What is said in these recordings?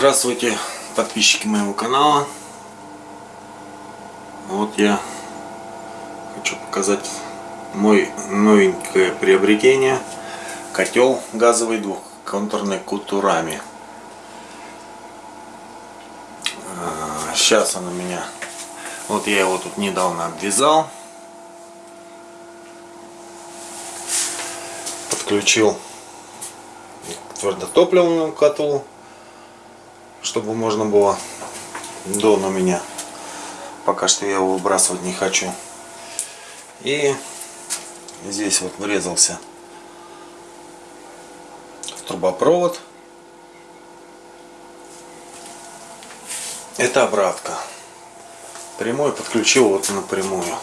Здравствуйте, подписчики моего канала. Вот я хочу показать мой новенькое приобретение. Котел газовый двухконтурный кутурами. Сейчас он у меня... Вот я его тут недавно обвязал. Подключил к твердотопливному котлу чтобы можно было до на меня. Пока что я его выбрасывать не хочу. И здесь вот врезался в трубопровод. Это обратка. Прямой подключил вот напрямую.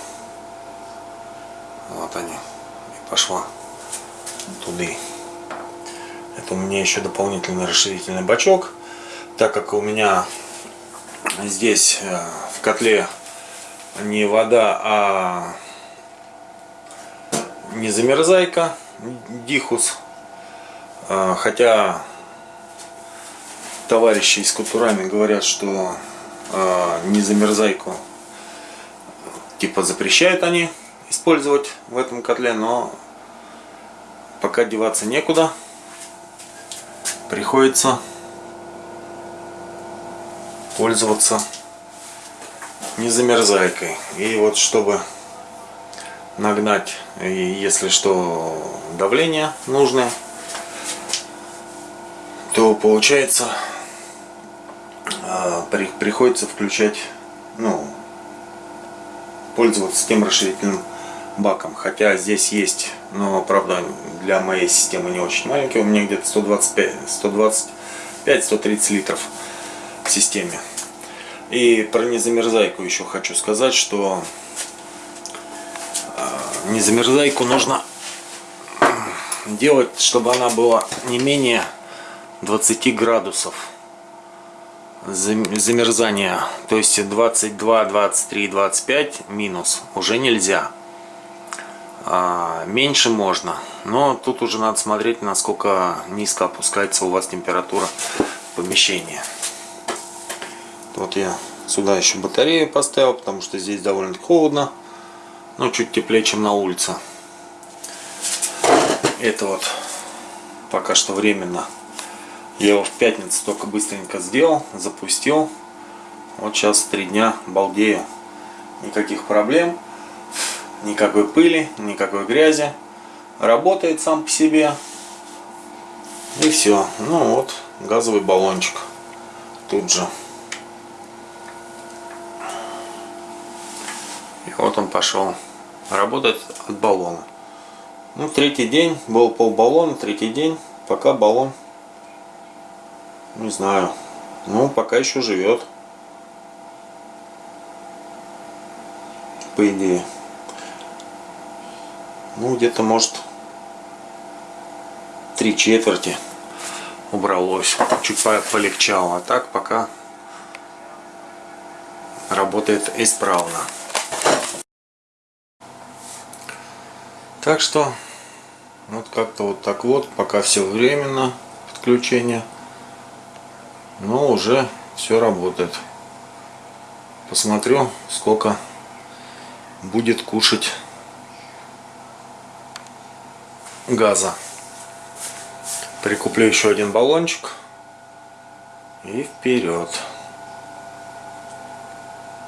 Вот они. И пошла туда. Это у меня еще дополнительный расширительный бачок так как у меня здесь э, в котле не вода, а не замерзайка, дихус, э, хотя товарищи из кутурами говорят, что э, не замерзайку типа запрещают они использовать в этом котле, но пока деваться некуда, приходится пользоваться не замерзайкой. И вот чтобы нагнать, если что, давление нужное, то получается а, приходится включать, ну, пользоваться тем расширительным баком. Хотя здесь есть, но правда для моей системы не очень маленький, у меня где-то 125, 125-130 литров системе. И про незамерзайку еще хочу сказать, что а, незамерзайку нужно делать, чтобы она была не менее 20 градусов замерзания. То есть 22, 23, 25 минус уже нельзя. А, меньше можно. Но тут уже надо смотреть, насколько низко опускается у вас температура помещения. Вот я сюда еще батарею поставил, потому что здесь довольно холодно. Но чуть теплее, чем на улице. Это вот пока что временно. Я его в пятницу только быстренько сделал, запустил. Вот сейчас три дня балдею. Никаких проблем, никакой пыли, никакой грязи. Работает сам по себе. И все. Ну вот, газовый баллончик. Тут же. Вот он пошел работать от баллона. Ну, третий день, был пол баллона, третий день, пока баллон, не знаю, ну, пока еще живет. По идее. Ну, где-то, может, три четверти убралось. Чуть полегчало. А так пока работает исправно. Так что вот как-то вот так вот, пока все временно подключение, но уже все работает. Посмотрю, сколько будет кушать газа. Прикуплю еще один баллончик и вперед.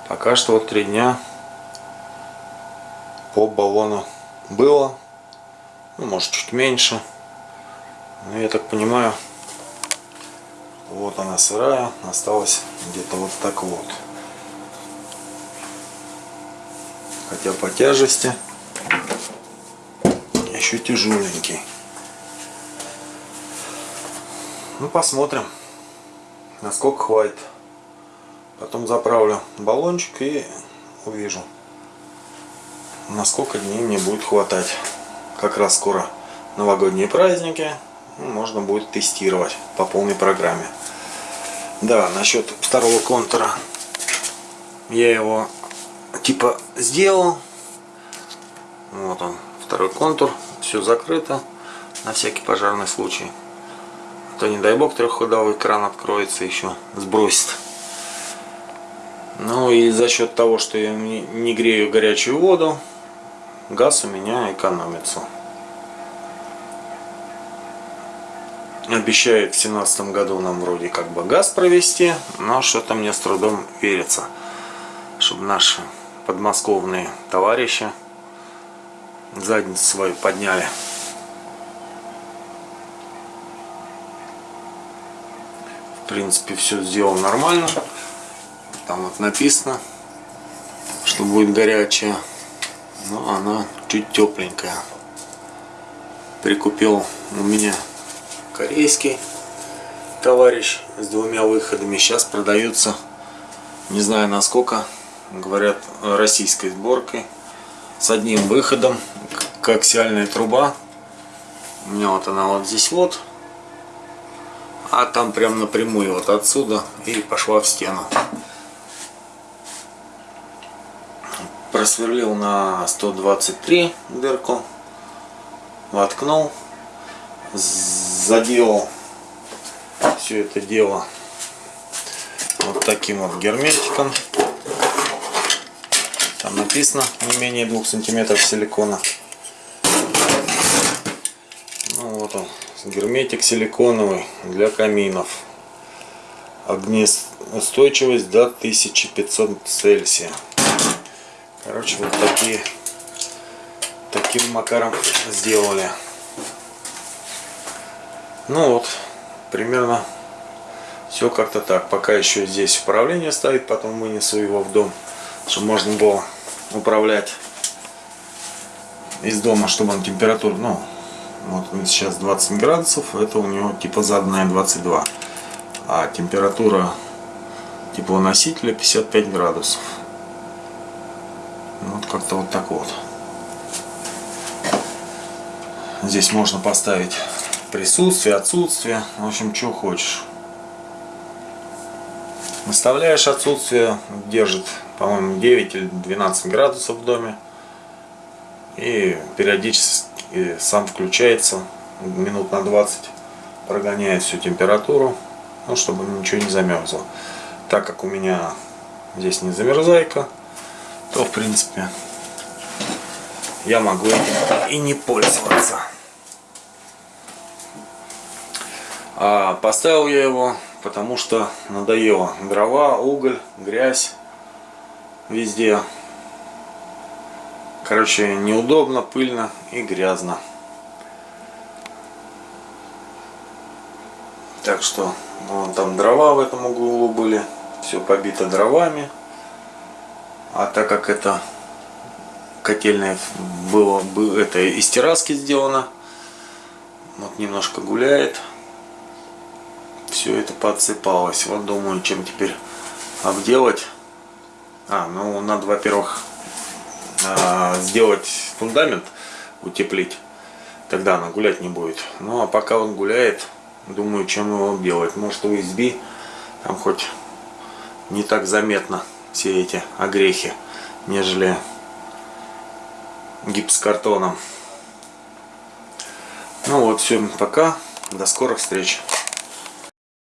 Пока что вот три дня по баллону было. Ну, может, чуть меньше. Но я так понимаю, вот она сырая. Осталось где-то вот так вот. Хотя по тяжести еще тяжеленький. Ну, посмотрим, насколько хватит. Потом заправлю баллончик и увижу на сколько дней мне будет хватать. Как раз скоро новогодние праздники. Ну, можно будет тестировать по полной программе. Да, насчет второго контура. Я его типа сделал. Вот он, второй контур. Все закрыто. На всякий пожарный случай. то не дай бог трехходовой кран откроется еще сбросит ну и за счет того что я не грею горячую воду газ у меня экономится. Обещает в семнадцатом году нам вроде как бы газ провести но что-то мне с трудом верится чтобы наши подмосковные товарищи задницу свою подняли. В принципе все сделано нормально. Там вот написано что будет горячая но она чуть тепленькая прикупил у меня корейский товарищ с двумя выходами. Сейчас продаются, не знаю насколько, говорят, российской сборкой. С одним выходом, коаксиальная труба. У меня вот она вот здесь вот. А там прям напрямую вот отсюда и пошла в стену. Просверлил на 123 дырку. Воткнул заделал все это дело вот таким вот герметиком. Там написано не менее двух сантиметров силикона. Ну вот он, герметик силиконовый для каминов. Огнеустойчивость до 1500 Цельсия. Короче, вот такие таким макаром сделали. Ну вот, примерно все как-то так. Пока еще здесь управление стоит, потом вынесу его в дом, чтобы можно было управлять из дома, чтобы он температуру, ну, вот сейчас 20 градусов, это у него типа заданная 22. А температура теплоносителя 55 градусов. Вот как-то вот так вот. Здесь можно поставить присутствие, отсутствие, в общем, что хочешь. Выставляешь отсутствие, держит, по-моему, 9 или 12 градусов в доме. И периодически сам включается, минут на 20 прогоняет всю температуру, ну, чтобы ничего не замерзло. Так как у меня здесь не замерзайка, то, в принципе, я могу этим и не пользоваться. А поставил я его, потому что надоело. Дрова, уголь, грязь везде. Короче, неудобно, пыльно и грязно. Так что, вон там дрова в этом углу были. Все побито дровами. А так как это котельная было, это из терраски сделано, вот немножко гуляет все это подсыпалось. Вот думаю, чем теперь обделать. А, ну надо, во-первых, а, сделать фундамент, утеплить. Тогда она гулять не будет. Ну а пока он гуляет, думаю, чем его делать. Может USB, там хоть не так заметно все эти огрехи, нежели гипсокартоном. Ну вот, все, пока. До скорых встреч.